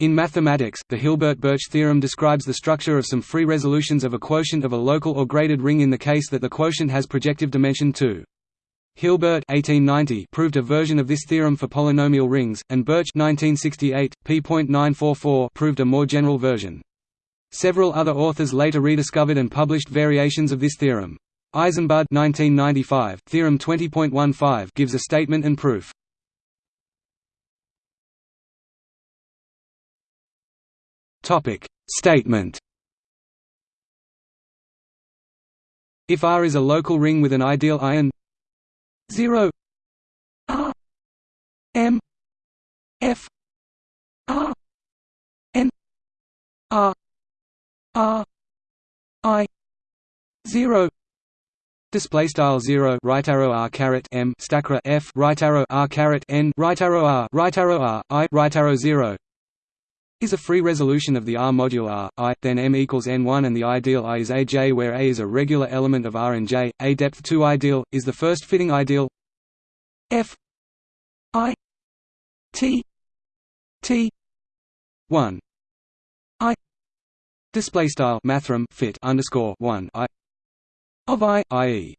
In mathematics, the Hilbert-Burch theorem describes the structure of some free resolutions of a quotient of a local or graded ring in the case that the quotient has projective dimension 2. Hilbert 1890 proved a version of this theorem for polynomial rings, and Burch 1968, p.944 proved a more general version. Several other authors later rediscovered and published variations of this theorem. Eisenbud 1995, theorem 20.15 gives a statement and proof. Statement. If R is a local ring with an ideal ion 0 R M F R N R R I 0 Display style zero right arrow r caret m stackra f right arrow r caret n right arrow r right arrow r i right arrow zero is a free resolution of the R module R, I, then M equals N1 and the ideal I is AJ where A is a regular element of R and J, A depth 2 ideal, is the first fitting ideal F I T T 1 I display style mathrm fit underscore 1 I of I, i.e.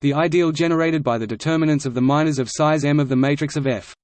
the ideal generated by the determinants of the minors of size M of the matrix of F.